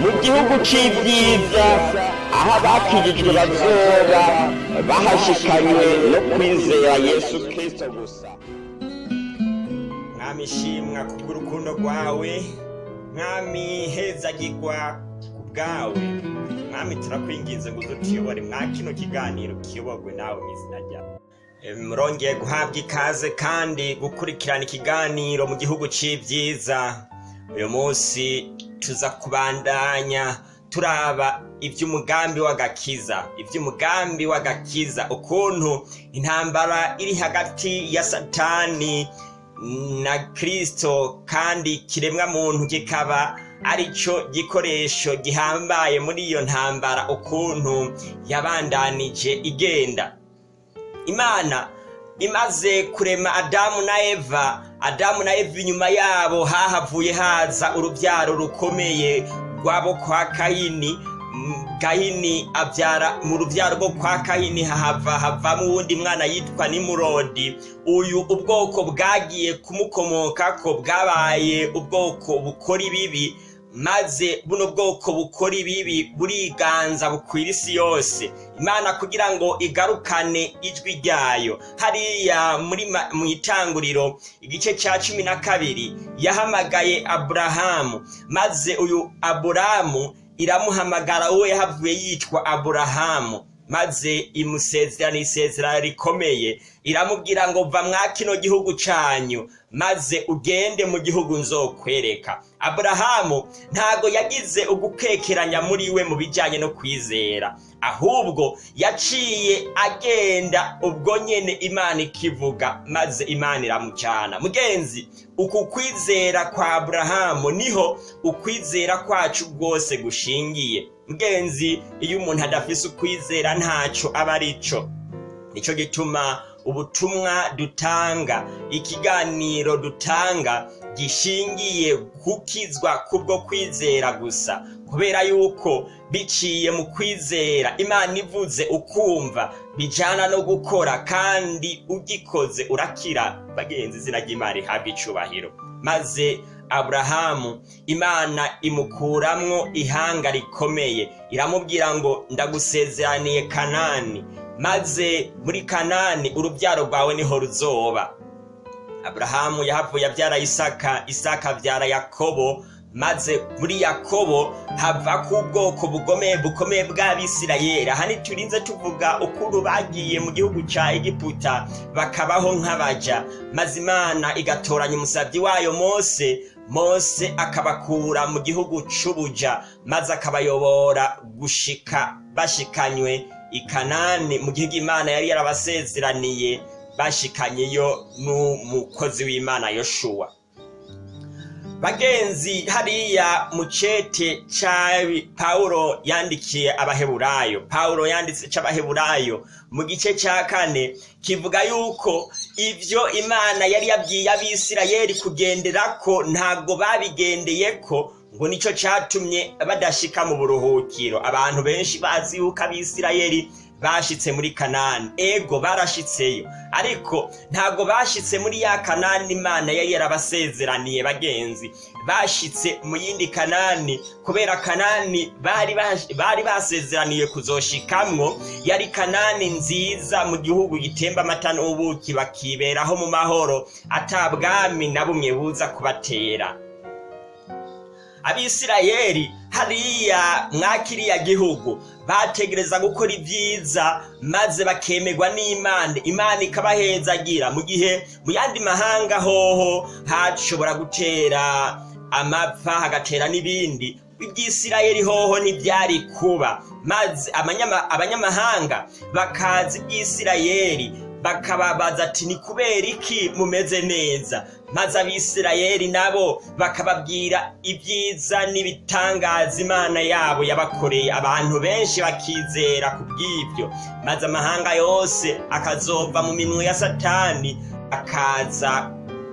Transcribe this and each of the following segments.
mu gihugu c'ibyiza aho abakijijwe bazoba bahashikanywe no kwizera yesu kristo gusa. Mwami shimwa kubw'urukundo rwawe mwami hezagirwa ku bwawe mwami turakwinginze ngo udutuyobore mwa kino kiganiro kiyoborwe nawe mu izina ryawe murongeye guhabwa ikaze kandi gukurikirana ikiganiro mu gihugu c'ibyiza uyu munsi tuza kubandanya turaba iby'umugambi w'agakiza. Iby'umugambi w'agakiza. Ukuntu intambara iri hagati ya satani na kristo kandi kiremwa muntu kikaba arico gikoresho gihambaye muri iyo ntambara. Ukuntu yabandanije igenda. Imana imaze kurema adamu na eva adamu na eva inyuma yabo hahavuye haza urubyaro rukomeye rwabo kwa kayini. Kayini abyara mu rubyaro rwo kwa kayini hahava havamo uwundi mwana yitwa nimurodi. Uyu ubwoko bwagiye kumukomokako bwabaye ubwoko bukora ibibi. Maze buno bwoko bukora ibibi buriganza bukwira isi yose. Imana kugira ngo igarukane ijwi ryayo. Hariya mu itanguriro igice cya cumi na kabiri yahamagaye aburahamu. Maze uyu aburahamu iramuhamagara uwo yahavuye yitwa aburahamu. Maze imusezerana isezerano rikomeye iramubwira ngo va mwa kino gihugu canyu maze ugende mu gihugu nzokwereka. Aburahamu ntago yagize ugukekeranya muri we mu bijyanye no kwizera. Ahubwo yaciye agenda ubwo nyene imana ikivuga maze imana iramucana. Mugenzi uku kwizera kwa aburahamu ni ho ukwizera kwacu rwose gushingiye. Mugenzi iyo umuntu adafise ukwizera ntaco aba arico ni cyo gituma ubutumwa dutanga ikiganiro dutanga gishingiye gukizwa kubwo kwizera gusa. Kubera yuko biciye mu kwizera imana ivuze ukumva bijana no gukora kandi ugikoze urakira. Bagenzi izina ry'imana rihabwa icubahiro maze aburahamu imana imukuramwo ihanga rikomeye. Iramubwira ngo ndagusezeraniye kanani. Maze muri kanani urubyaro rwawe ni ho ruzoba. Aburahamu yahavuye abyara isaka isaka abyara yakobo maze muri yakobo hava ku ubwoko bugomeye bukomeye bw'abisirayeli. Aha ntiturinze tuvuga ukuntu bagiye mu gihugu cya egiputa bakabaho nk'abaja. Maze imana igatoranya umusabyi wayo mose mose akabakura mu gihugu c'ubuja maze akabayobora gushika bashikanywe i kanani mu gihugu imana yari yarabasezeraniye bashikanyeyo n'umukozi w'imana yoshuwa bagenzi hariya mu cete ca pawulo yandikiye abaheburayo. Pawulo yanditse c'abaheburayo mu gice ca kane kivuga yuko ivyo imana yari yabwiye abisirayeli kugenderako ntabwo babigendeyeko ngo nico catumye badashika mu buruhukiro. Abantu benshi bazi yuko abisirayeli bashitse muri kanani. Ego barashitseyo. Ariko ntabwo bashitse muri ya kanani imana yari yarabasezeraniye bagenzi. Bashitse mu yindi kanani kubera kanani bari basezeraniye kuzoshikamwo. Yari kanani nziza mu gihugu gitemba amata n'ubuki bakiberaho mu mahoro. Ata bwami na bumwe buza kubatera. Abisirayeli hariya mwa kiriya gihugu. Bategereza gukora ibyiza maze bakemerwa n'imana imana ikabahezagira. Mu gihe mu yandi mahanga hoho hashobora gutera amapfa hagatera n'ibindi. Iby'isirayeli hoho ntibyari kuba. Maze abanyama- abanyamahanga bakaza iby'isirayeli bakababaza ati ni kubera iki mumeze neza? Maze abisirayeli nabo bakababwira ibyiza n'ibitangaza imana yabo yabakoreye. Abantu benshi bakizera ku bw'ibyo. Maze amahanga yose akazova mu minwe ya satani akaza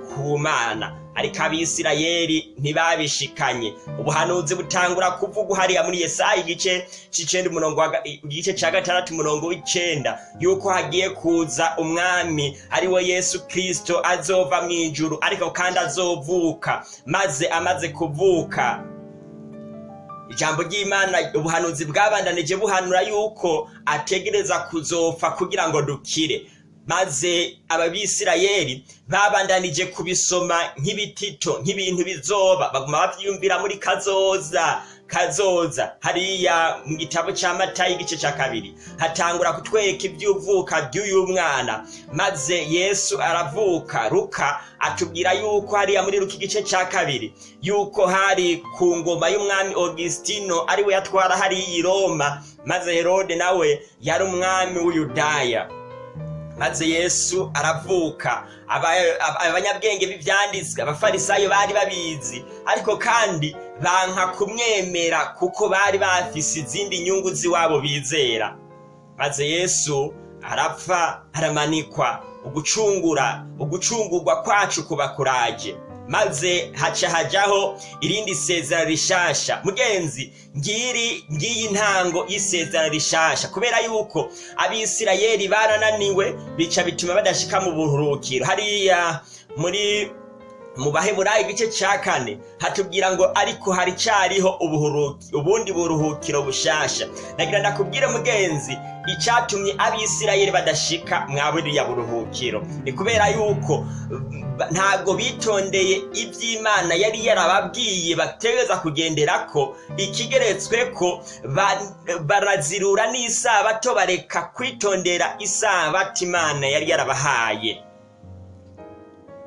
ku mana. Ariko abisirayeli ntibabishikanye. Ubuhanuzi butangura kuvugwa hariya muri yesaya igice c'icenda umurongo igice ca gatandatu umurongo w'icenda yuko hagiye kuza umwami ari we yesu kristo azova mu ijuru ariko kandi azovuka maze amaze kuvuka. Ijambo ry'imana ubuhanuzi bwabandanije buhanura yuko ategereza kuzopfa kugira ngo dukire. Maze ababisirayeli babandanije kubisoma nk'ibitito nk'ibintu bizoba. Baguma bavyiyumvira muri kazoza. Kazoza hariya mu gitabo ca matayi igice ca kabiri. Hatangura kutwereka ivy'uvuka ry'uyu mwana. Maze yesu aravuka ruka atubwira yuko hariya muri ruka igice ca kabiri yuko hari ku ngoma y'umwami augustino ari we yatwara hariya i roma. Maze herode nawe yari umwami w'uyudaya. Maze yesu aravuka. Aba- aba- abanyabwenge b'ivyanditswe abafarisayo bari babizi. Ariko kandi banka kumwemera kuko bari bafise izindi nyungu z'iwabo bizera. Maze yesu arapfa aramanikwa. Ugucungura ugucungurwa kwacu kuba kuraje. Maze haca hajaho irindi sezerano rishasha. Mugenzi ngiri ngiyi ntango y'isezerano rishasha. Kubera yuko abisirayeli barananiwe bica bituma badashika mu buruhukiro. Hariya muri mu baheburayo igice cya kane hatubwira ngo ariko hari cyariho ubundi buruhukiro bushasha. Nagira ndakubwire mugenzi icyatumye abisirayeli badashika mwa buriya buruhukiro. Ni kubera yuko ntabwo bitondeye iby'imana yari yarababwiye bategereza kugendera ko ikigeretswe ko ba- barazirura n'isabato bareka kwitondera isabato imana yari yarabahaye.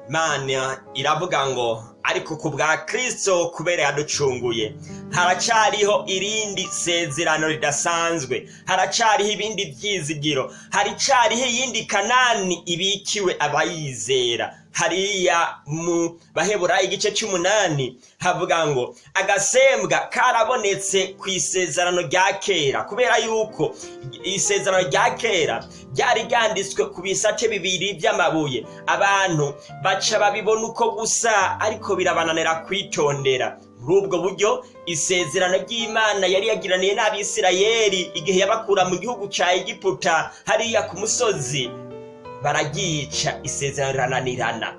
Imana iravuga ngo ariko ku bwa kristo kubera yaducunguye. Haracariho irindi sezerano ridasanzwe. Haracariho ibindi byizigiro. Haricariho iyindi kanani ibikiwe abayizera. Hariya mu baheburayo igice cy'umunani havuga ngo agasembwa karabonetse ku isezerano rya kera kubera yuko isezerano rya kera ryari ryanditswe ku bisate bibiri by'amabuye. Abantu baca babibona uko gusa ariko birabananira kwitondera. Muri ubwo buryo isezerano ry'imana yari yagiraniye n'abisirayeli igihe yabakura mu gihugu cya egiputa hariya ku musozi. Bararyica isezerano rirananirana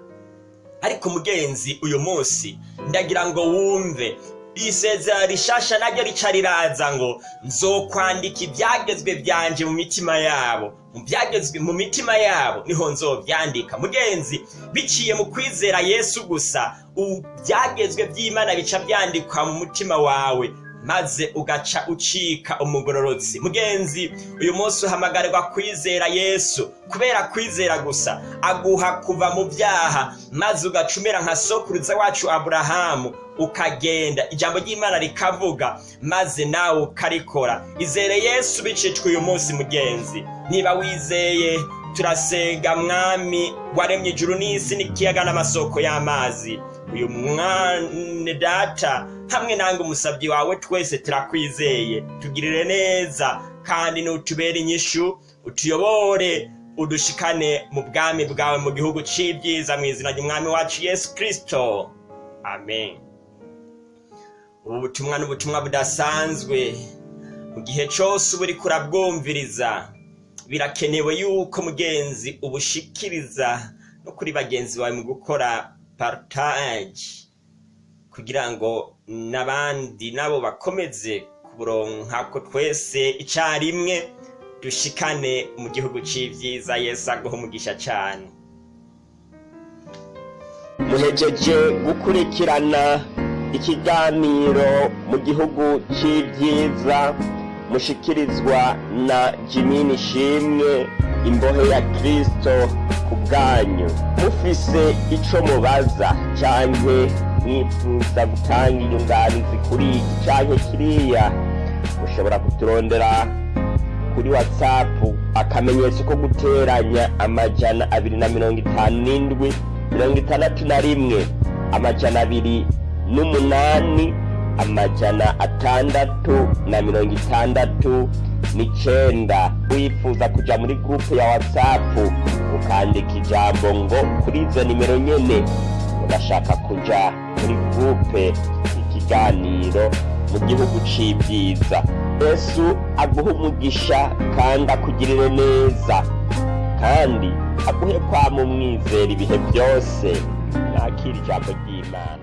ariko mugenzi uyu munsi ndagira ngo wumve. Isezerano rishasha naryo rica riraza ngo nzokwandika ibyagezwe byanje mu mitima yabo. Mu byagezwe mu mitima yabo ni ho nzobyandika. Mugenzi biciye mu kwizera yesu gusa ubu byagezwe by'imana bica byandikwa mu mutima wawe. Maze ugaca ucika umugororotsi. Mugenzi uyu munsi uhamagarirwa kwizera yesu kubera kwizera gusa. Aguha kuva mu byaha maze ugacumira nka sokuruza wacu aburahamu ukagenda. Ijambo ry'imana rikavuga maze nawe ukarikora. Izere yesu bicicwa uyu munsi mugenzi. Niba wizeye turasenga mwami waremye ijuru n'isi n'ikiyaga n'amasoko y'amazi. Uyu mwane data hamwe nange umusabyi wawe twese turakwizeye. Tugirire neza kandi nutubere inyishu utuyobore udushikane mu bwami bwawe mu gihugu c'ibyiza mu izina ry'umwami wacu yesu kristo. Amen. Ubu butumwa ni ubutumwa budasanzwe. Mu gihe cyose uba uriko urabwumviriza birakenewe yuko mugenzi ubushikiriza no kuri bagenzi bawe mu gukora partage kugira ngo n'abandi nabo bakomeze kuburonka ko twese icyarimwe dushikane mu gihugu c'ivyiza yesu aguha umugisha cane. Muhejeje gukurikirana ikiganiro mu gihugu c'ivyiza mushikirizwa na jimini shimwe imbohe ya kristo. Ku bwanyu. Mufise ico mubaza canke mwifuza gutanga inyunganizi kuri iki canke kiriya? Mushobora kuturondera kuri whatsapp akamenyetso ko guteranya amajana abiri na mirongo itanu n'indwi mirongo itandatu na rimwe amajana abiri n'umunani amajana atandatu na mirongo itandatu n'icenda wifuza kuja muri gurupe ya whatsapp ukandika ijambo ngo kuri izo nimero nyene urashaka kuja muri gurupe ikiganiro mu gihugu c'ibyiza. Yesu aguha umugisha kandi akugirire neza. Kandi aguhe kwama umwizera ibihe byose. Mwakira ijambo ry'imana.